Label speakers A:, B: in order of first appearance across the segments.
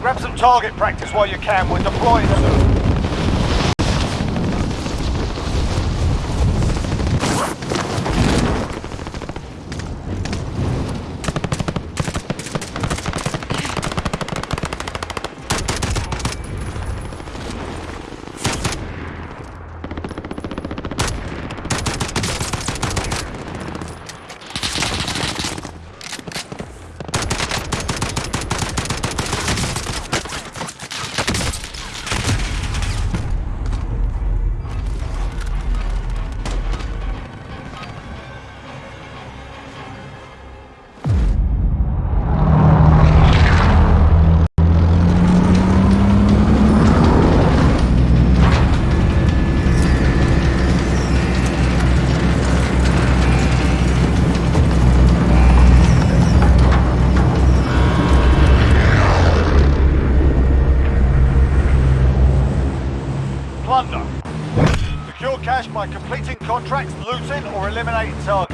A: Grab some target practice while you can. We're deploying soon. Contracts, looting, or eliminating targets.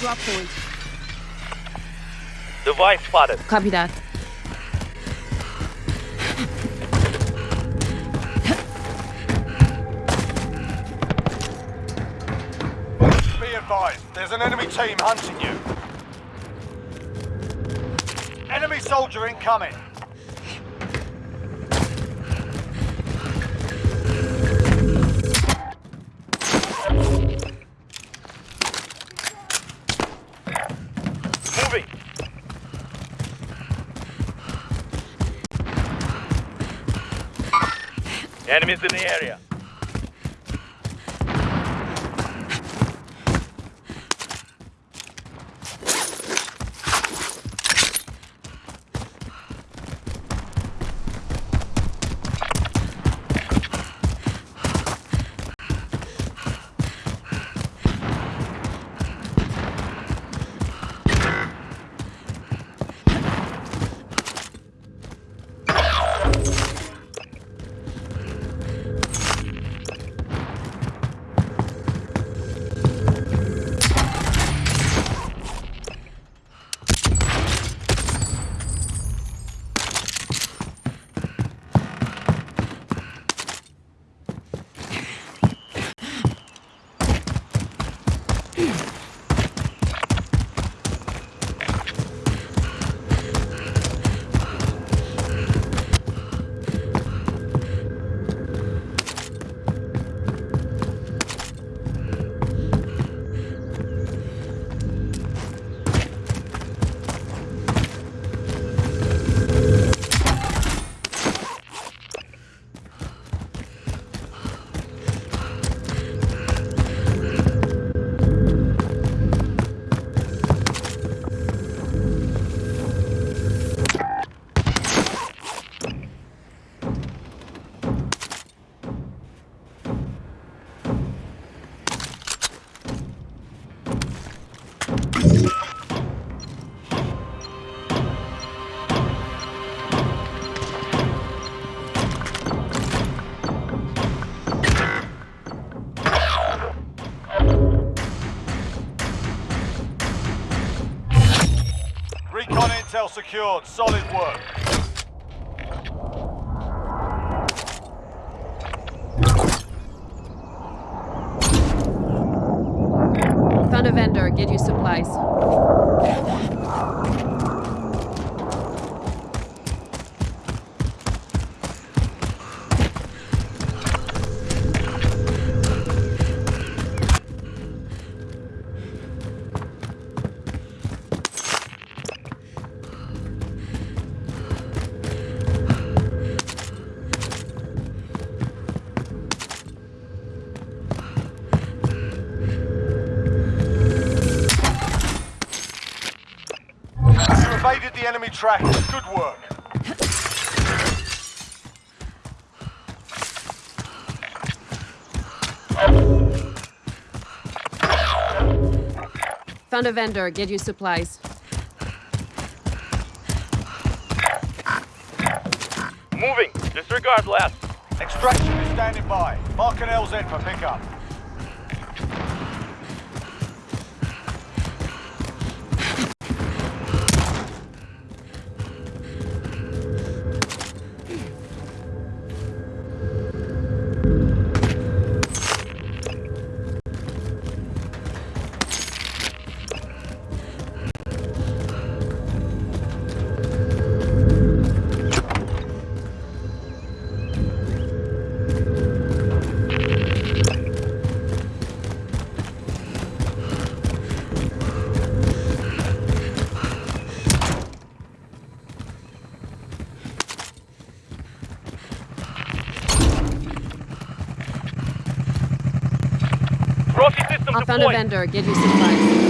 B: Drop point.
C: Device spotted.
B: Copy that.
A: Be advised, there's an enemy team hunting you. Enemy soldier incoming.
C: Moving. Enemies in the area. Recon intel secured. Solid work.
B: Found a vendor, get you supplies.
C: Moving. Disregard last.
A: Extraction is standing by. Mark an LZ for pickup.
B: I found a vendor, Give you supplies.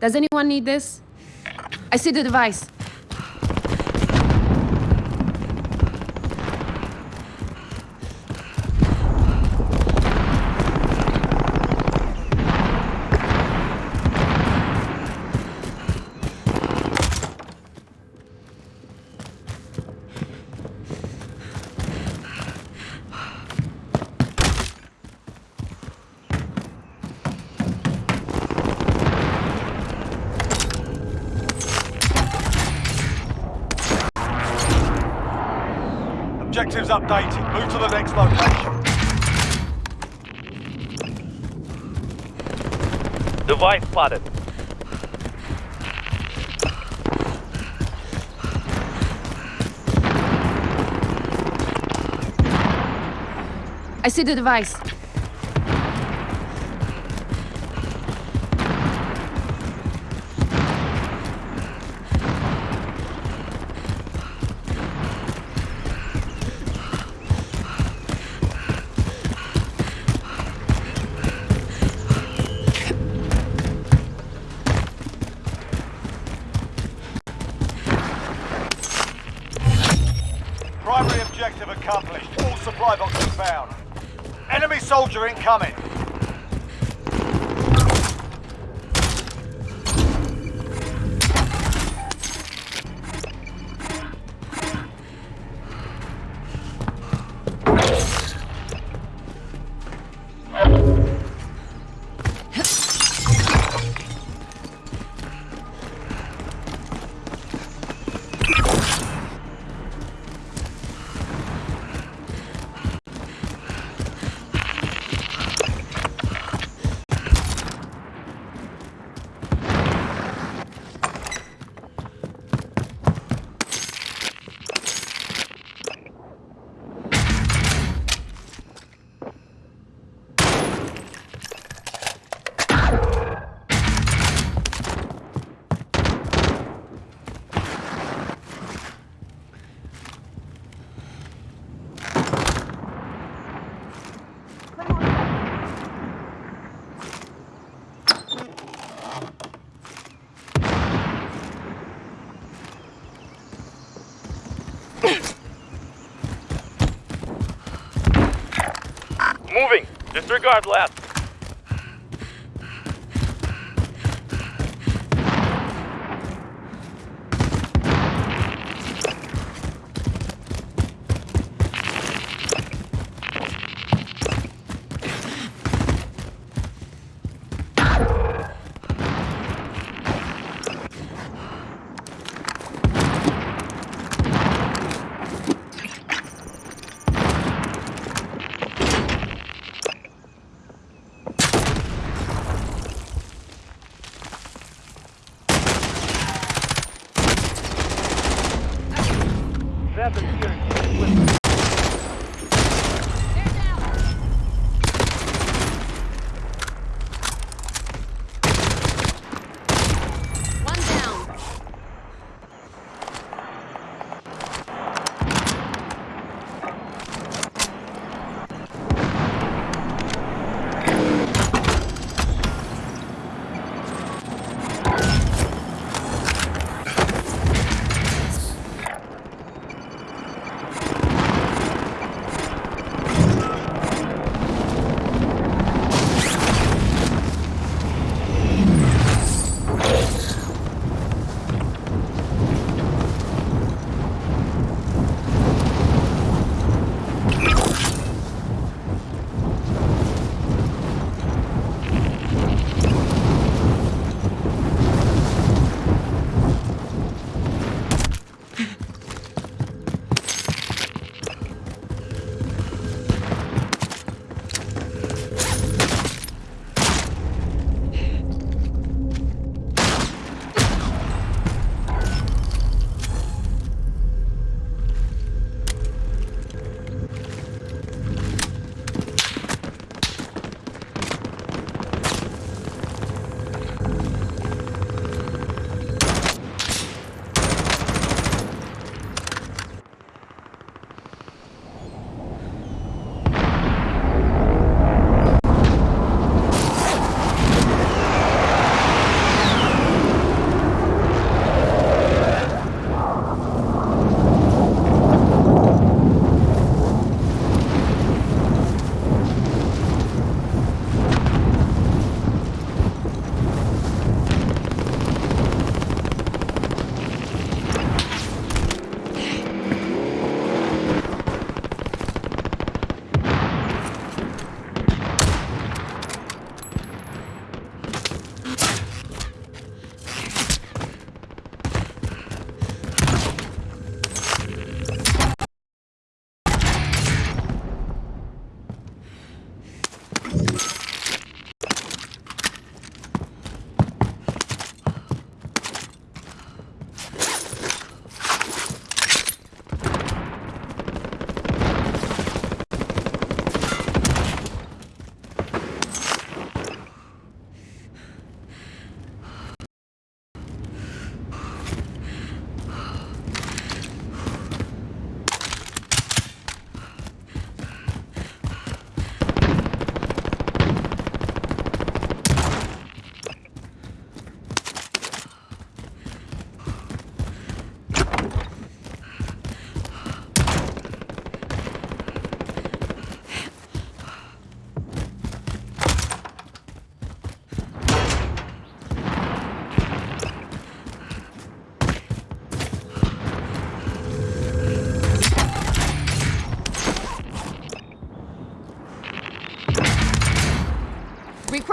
C: Does anyone need this?
B: I see the device.
A: Objectives updated. Move to the next location.
C: Device spotted.
A: I see the device.
D: Soldier incoming.
C: Disregard last.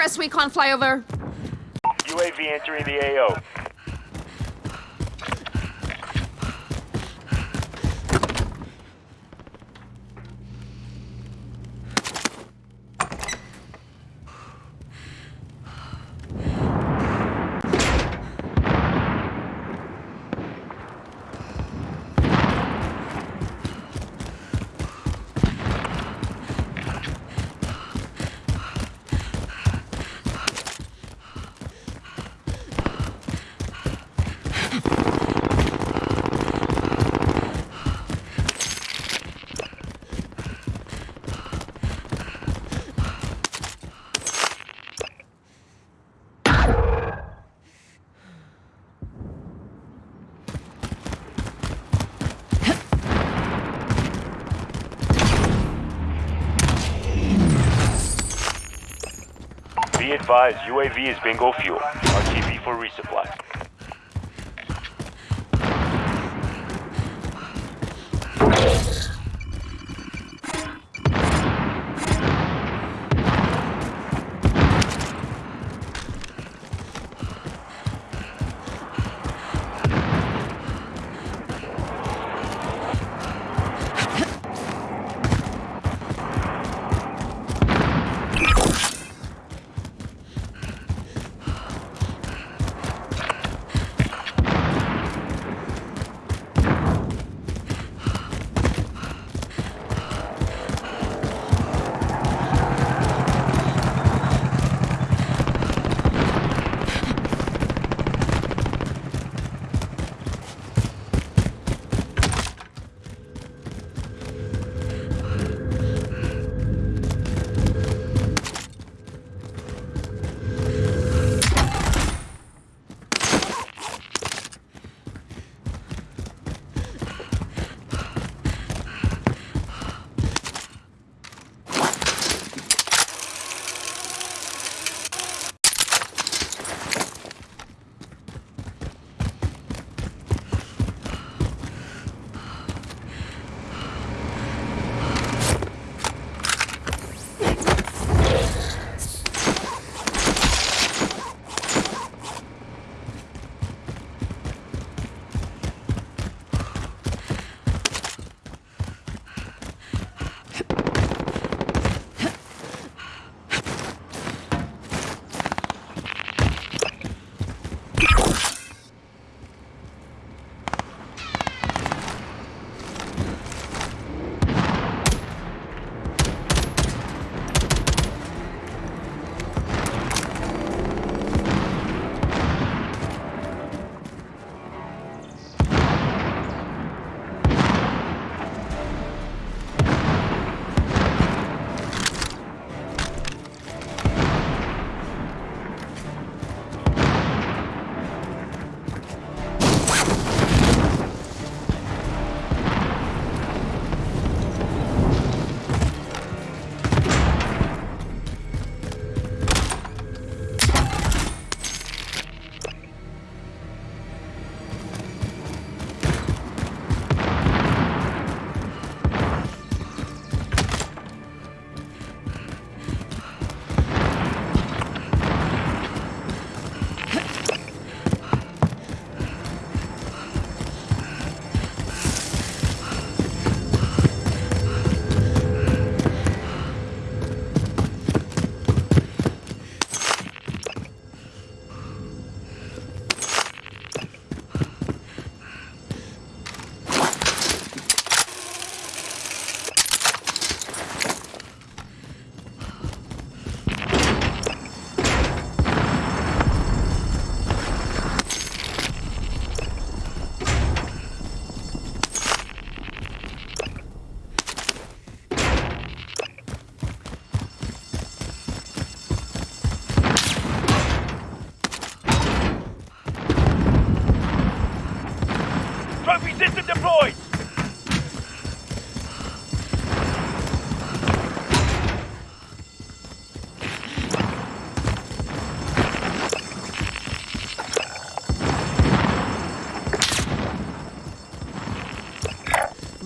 B: Request recon flyover.
E: UAV entering the AO. Be advised, UAV is bingo fuel. RTB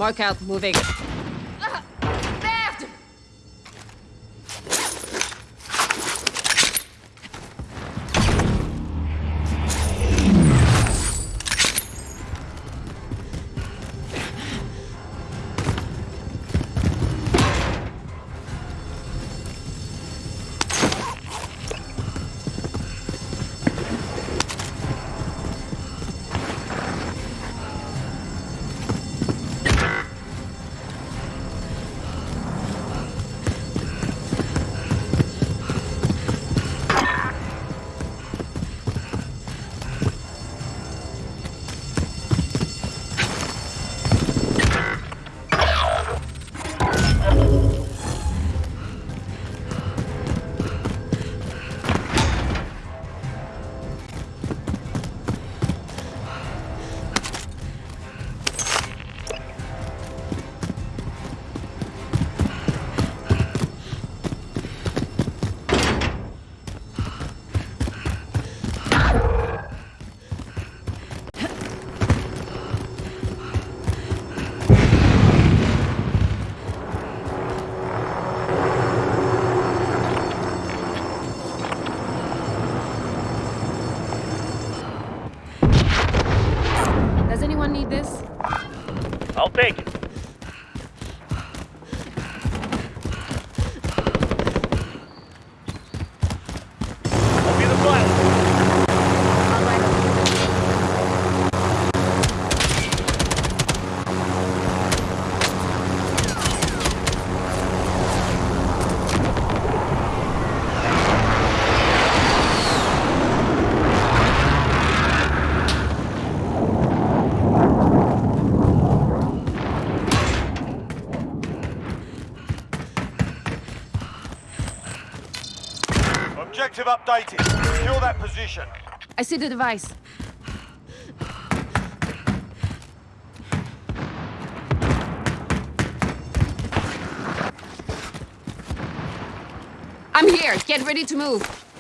B: Mark out, moving.
C: take it.
B: see the device. I'm here. Get ready to move.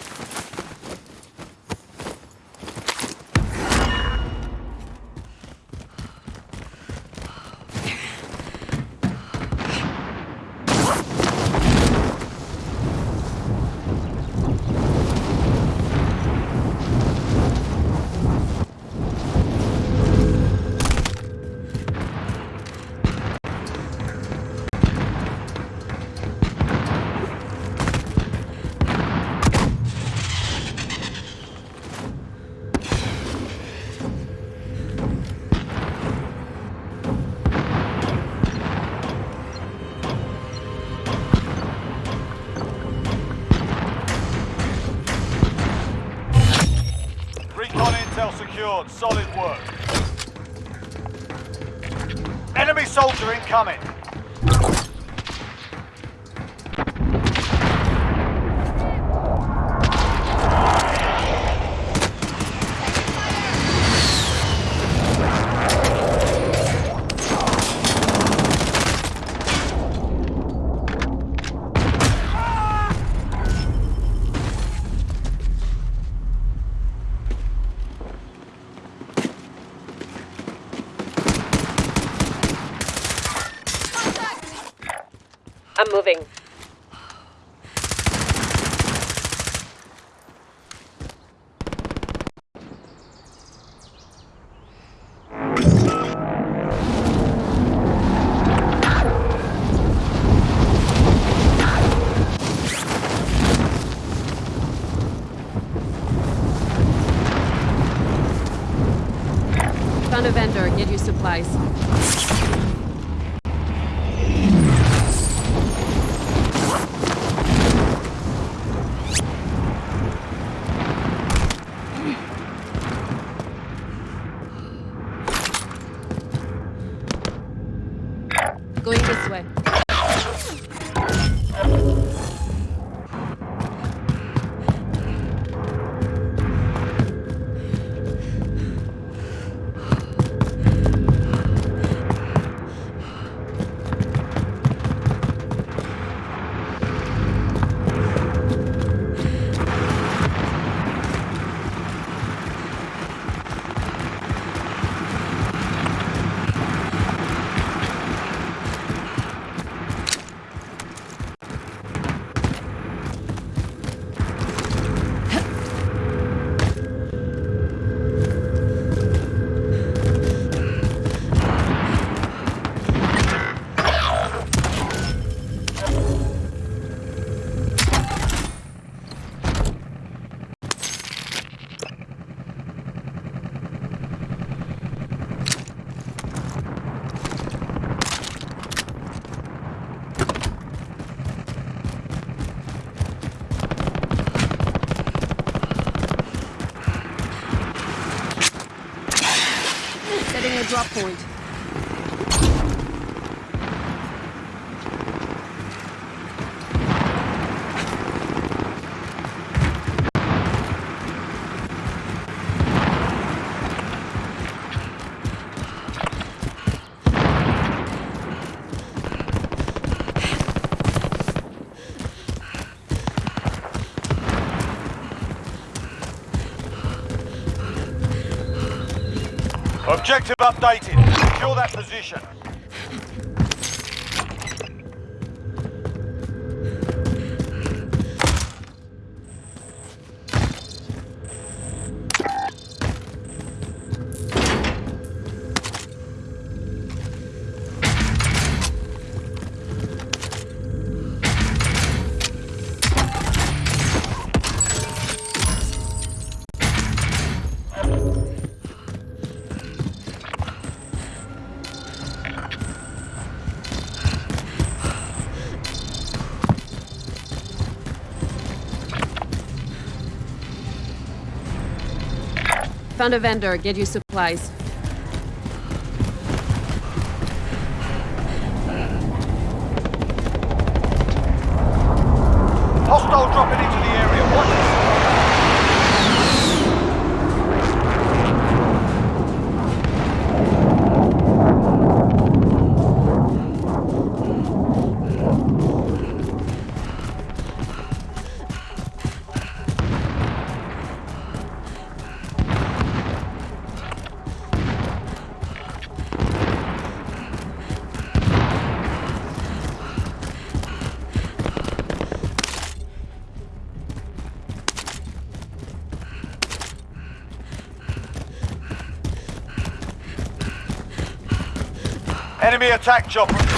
A: Objective updated. Secure that position.
B: Found a vendor. Get you supplies.
A: Attack chopper.